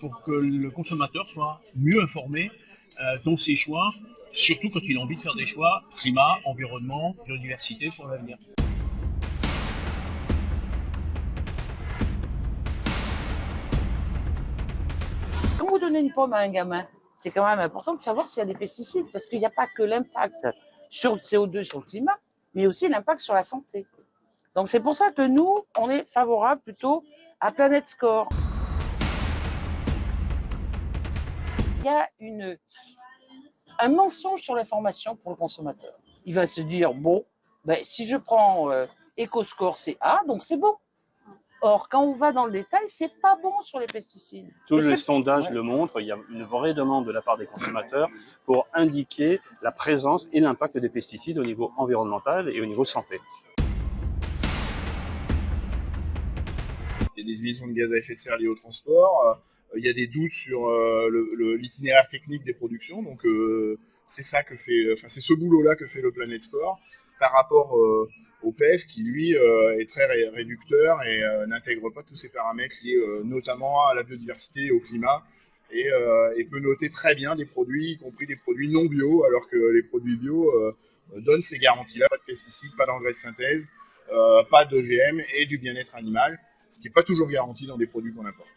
pour que le consommateur soit mieux informé euh, dans ses choix, surtout quand il a envie de faire des choix climat, environnement, biodiversité pour l'avenir. Quand vous donnez une pomme à un gamin, c'est quand même important de savoir s'il y a des pesticides, parce qu'il n'y a pas que l'impact sur le CO2, sur le climat, mais aussi l'impact sur la santé. Donc c'est pour ça que nous, on est favorable plutôt à Planet Score. Il y a une, un mensonge sur l'information pour le consommateur. Il va se dire, bon, ben, si je prends euh, EcoScore, c'est A, donc c'est bon. Or, quand on va dans le détail, c'est pas bon sur les pesticides. Tous les sondages Ouais. le montrent, il y a une vraie demande de la part des consommateurs pour indiquer la présence et l'impact des pesticides au niveau environnemental et au niveau santé. Il y a des émissions de gaz à effet de serre liées au transport. Il y a des doutes sur euh, l'itinéraire technique des productions. Donc, euh, c'est ça que fait, enfin, c'est ce boulot-là que fait le Planet Score par rapport euh, au PEF qui, lui, est très ré- réducteur et n'intègre pas tous ces paramètres liés notamment à la biodiversité et au climat. Et, peut noter très bien des produits, y compris des produits non bio, alors que les produits bio donnent ces garanties-là pas de pesticides, pas d'engrais de synthèse, pas d'OGM et du bien-être animal ce qui n'est pas toujours garanti dans des produits qu'on importe.